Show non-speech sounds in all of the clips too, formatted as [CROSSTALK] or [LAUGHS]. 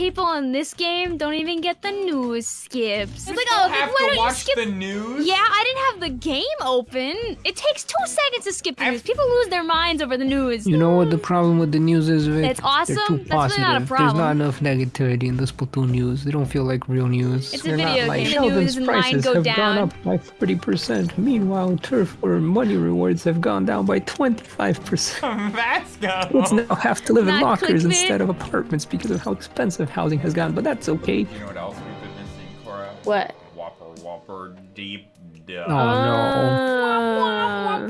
people in this game don't even get the news skips. You It's like, oh, have why to don't you watch skip the news. Yeah, I didn't have the game open. It takes two seconds to skip the I've- news. People lose their minds over the news. You know what the problem with the news is, Vic? It's awesome. They're too That's really not a There's not enough negativity in the Splatoon news. They don't feel like real news. It's a They're video not like game. The oh, Sheldon's news and prices go have down. gone up by 30%. Meanwhile, turf or money rewards have gone down by 25%. Vasco. [LAUGHS] Kids now have to live in lockers clickbait. instead of apartments because of how expensive housing has gone, but that's okay. You know what else we've been missing, Cora? What? Whopper, Whopper, deep. Duh. Oh no. Uh,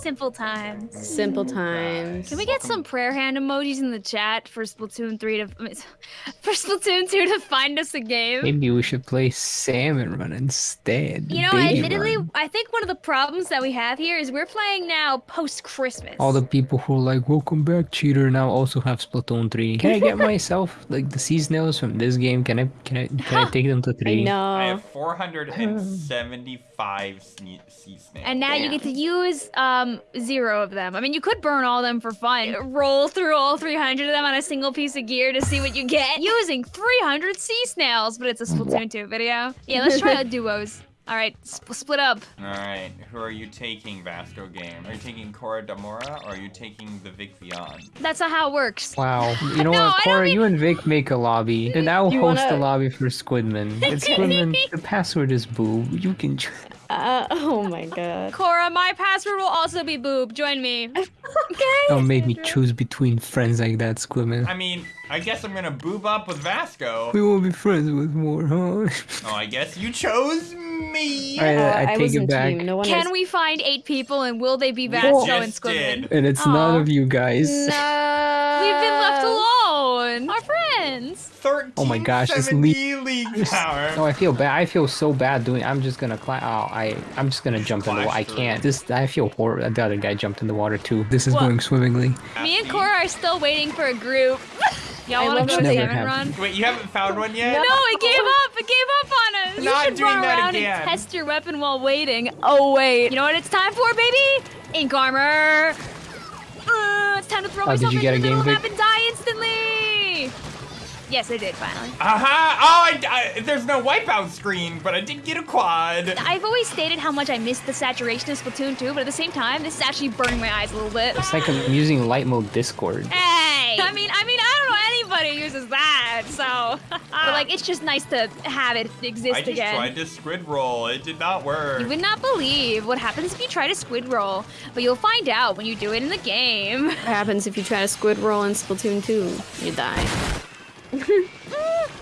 Simple times. simple times. Can we get some prayer hand emojis in the chat for Splatoon 3 to [LAUGHS] for Splatoon 2 to find us a game? Maybe we should play Salmon Run instead. You know, dating admittedly, run. I think one of the problems that we have here is we're playing now post Christmas. All the people who are like, welcome back, cheater, now also have Splatoon 3. Can I get [LAUGHS] myself, like, the seasonals from this game? Can I, can I, can I [GASPS] take them to 3? I know. I have 475 sne- sea snails. And now you get to use um zero of them. I mean, you could burn all of them for fun. Roll through all 300 of them on a single piece of gear to see what you get [LAUGHS] using 300 sea snails. But it's a Splatoon 2 video. Yeah, let's try out [LAUGHS] duos. All right, sp- split up. Alright, who are you taking, Vasco Game? Are you taking Cora Damora or are you taking the Vic Vion? That's not how it works. Wow. [LAUGHS] You know No, what, Cora, mean- you and Vic make a lobby, and I'll You host wanna- a lobby for Squidman. [LAUGHS] It's Squidman. the password is boo. You can. tr- Uh, oh my god. Cora, my password will also be boob. Join me. [LAUGHS] Okay. Don't make me choose between friends like that, Squidman. I mean, I guess I'm gonna boob up with Vasco. We will be friends with more, huh? Oh, I guess you chose me. Alright, Uh, I, I take was it in back. team. No one Can is- we find eight people and will they be We Vasco and Squidman? And it's Aw. none of you guys. No. [LAUGHS] We've been left alone. Our friends. 13 Oh my gosh, this 70 league power. No, I feel bad. I feel so bad doing. I'm just gonna climb. Oh, I. I'm just gonna jump in the water. I can't. This. I feel horrible. The other guy jumped in the water too. This is Well- going swimmingly. Me and Cora are still waiting for a group. [LAUGHS] Y'all want to go that they- salmon run? Wait, you haven't found one yet? No, it gave up. It gave up on us. Not you should doing run that around again. and test your weapon while waiting. Oh wait, you know what it's time for, baby? Ink armor. Uh, it's time to throw Oh, did myself you into get a the middle of the game, map and die instantly. Yes, I did finally. Aha! Oh, I, I- there's no wipeout screen, but I did get a quad. I've always stated how much I miss the saturation of Splatoon 2, but at the same time, this is actually burning my eyes a little bit. It's like I'm using light mode Discord. Hey! I mean, I mean, I don't know anybody uses that, so. [LAUGHS] but like, it's just nice to have it exist I just again. tried to squid roll. It did not work. You would not believe what happens if you try to squid roll, but you'll find out when you do it in the game. What happens if you try to squid roll in Splatoon 2? You die. [LAUGHS]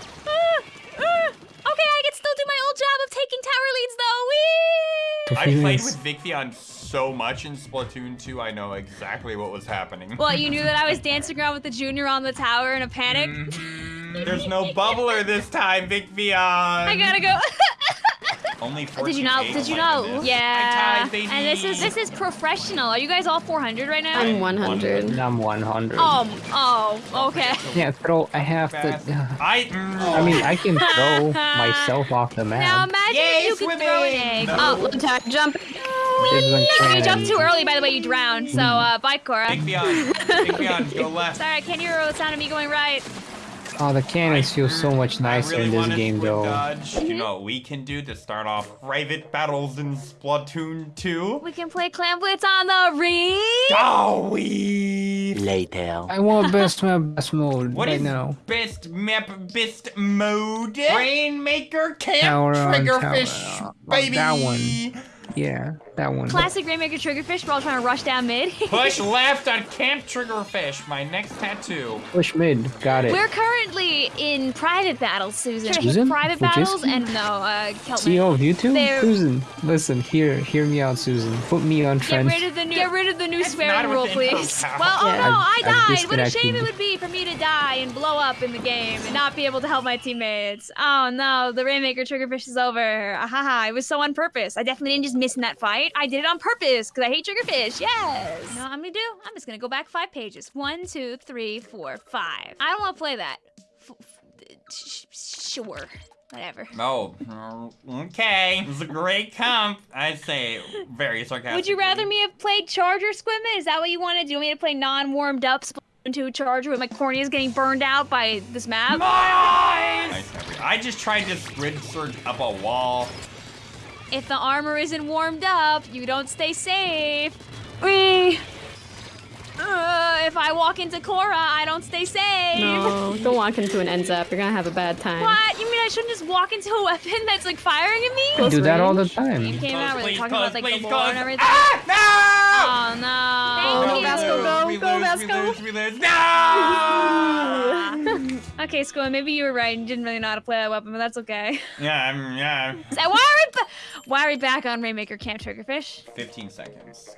Okay, I can still do my old job of taking tower leads though. Whee! I played with Vicvion so much in Splatoon 2, I know exactly what was happening. Well, you knew that I was [LAUGHS] dancing around with the junior on the tower in a panic. Mhm. There's no bubbler this time, Vicvion. [LAUGHS] I gotta go. Only 14 Did you not? Did you not? Yeah. Tied. And this is this is professional. Are you guys all 400 right now? I'm 100. I'm 100. Um. Oh. Okay. [LAUGHS] Yeah, throw. I have Fast. to. I. mm, I mean, I can [LAUGHS] throw myself off the map. Now map. imagine Yay, if you could throw an swimming! egg. No. Oh, Attack, jump. There's one If you jumped too early, by the way, you drowned. So, uh, bye, Cora. Vicvion. Vicvion, go [LAUGHS] left. Sorry, can you hear the sound of me going right? Oh, the cannons feel so much nicer really in this game, though. Dodge. You know what we can do to start off private battles in Splatoon 2? We can play Clam Blitz on the ring. Oh, we. Later. I want best map, best mode What right is now. best map, best mode? Rainmaker Camp Tower on Triggerfish, tower. Baby. that one. Yeah, that one. Classic Rainmaker Triggerfish. We're all trying to rush down mid. [LAUGHS] Push left on Camp Triggerfish, my next tattoo. Push mid. Got it. We're currently in private battles, Susan. Susan? Private Fujitsu? battles and no, uh, Keltman. CEO of YouTube? They're- Susan, listen, hear hear me out, Susan. Put me on Get trend. rid of the new, get rid of the new That's swearing rule, please. Well, oh Yeah, no, I've- I I've died. What a shame it would be for me to die and blow up in the game and not be able to help my teammates. Oh no, the Rainmaker Triggerfish is over. Ahaha, it was so on purpose. I definitely didn't just miss in that fight. I did it on purpose because I hate Triggerfish. Yes. You know what I'm gonna do? I'm just gonna go back five pages. One, two, three, four, five. I don't want to play that. F- f- sure. Whatever. [LAUGHS] Oh, okay. It's a great comp. I'd say very sarcastic. Would you rather me have played Charger Squidman? Is that what you want to do? You want me to play non-warmed up Splatoon into charger with my corneas getting burned out by this map. My eyes! I just tried to squid surge up a wall. If the armor isn't warmed up, you don't stay safe. Wee. Uh, if I walk into Cora, I don't stay safe. No, don't walk into an NZAP. You're gonna have a bad time. What? You mean I shouldn't just walk into a weapon that's like firing at me? I Close do that all the time. Game came out where they're talking close, about like please, the lore close. and everything. Ah! no! Oh no. Oh, Thank go you. Vasco, go, we go, lose, Vasco. We lose, we lose. No! [LAUGHS] Okay, Squid, maybe you were right and didn't really know how to play that weapon, but that's okay. [LAUGHS] yeah, I'm, yeah. So why are we, why are we back on Rainmaker Camp Triggerfish? 15 seconds.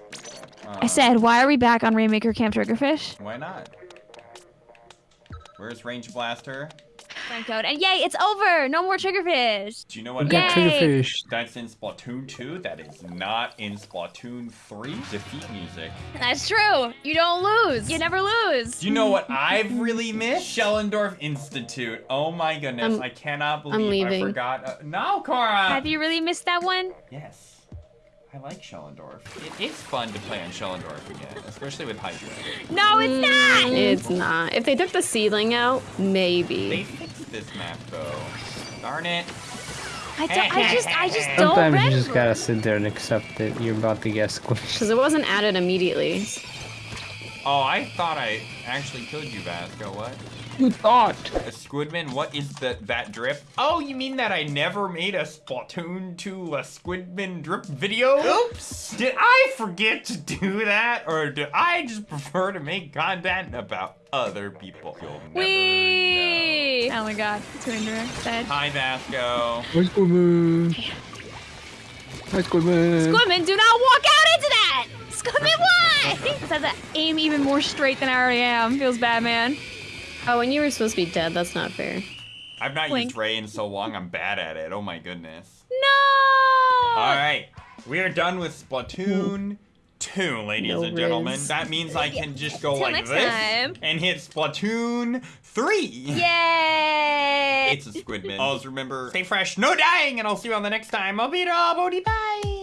Uh, I said, why are we back on Rainmaker Camp Triggerfish? Why not? Where's Range Blaster? Friend code, and yay, it's over! No more Triggerfish! Do you know what Get Yay. Triggerfish. That's in Splatoon 2. That is not in Splatoon 3. Defeat music. That's true. You don't lose. You never lose. Do you know what I've really missed? Shellendorf Institute. Oh my goodness. I'm- I cannot I'm believe I leaving. forgot. Uh, no, Cora! Have you really missed that one? Yes. I like Shellendorf. It is fun to play on Shellendorf again, especially with Hydra. No, it's not! It's not. If they took the ceiling out, maybe. fixed this map though. Darn it. I, don't, I just, I just [LAUGHS] don't Sometimes you just gotta sit there and accept that you're about to get squished. [LAUGHS] Because it wasn't added immediately. Oh, I thought I actually killed you, Vasco. What? You thought. A Squidman? What is the, that drip? Oh, you mean that I never made a Splatoon 2 a Squidman drip video? Oops! Did I forget to do that? Or do I just prefer to make content about other people? You'll never know. Wee! Oh my god, Twinder said. Hi, Vasco. Hi, Squidman. Hi, Squidman. Squidman, do not walk out into that! Squidman, why? Just have to aim even more straight than I already am. Feels bad, man. Oh, and you were supposed to be dead. That's not fair. I've not Blink. used Ray in so long, I'm bad at it. Oh my goodness. No! Alright, we are done with Splatoon 2, ladies No and gentlemen. riz. That means I can just go Till like this time. and hit Splatoon 3. Yay! It's a Squidman. Always remember, stay fresh, no dying, and I'll see you on the next time. I'll be Bodie. Bye.